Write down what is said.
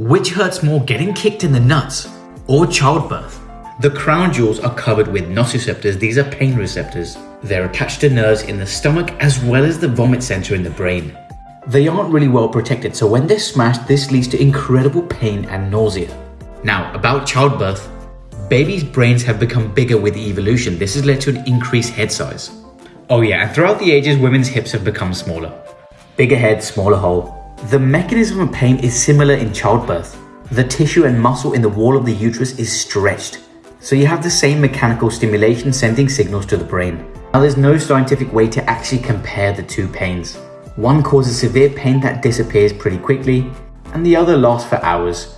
Which hurts more getting kicked in the nuts or childbirth? The crown jewels are covered with nociceptors. These are pain receptors. They're attached to nerves in the stomach as well as the vomit center in the brain. They aren't really well protected, so when they're smashed, this leads to incredible pain and nausea. Now, about childbirth, babies' brains have become bigger with evolution. This has led to an increased head size. Oh yeah, and throughout the ages, women's hips have become smaller. Bigger head, smaller hole. The mechanism of pain is similar in childbirth. The tissue and muscle in the wall of the uterus is stretched. So you have the same mechanical stimulation sending signals to the brain. Now there's no scientific way to actually compare the two pains. One causes severe pain that disappears pretty quickly, and the other lasts for hours.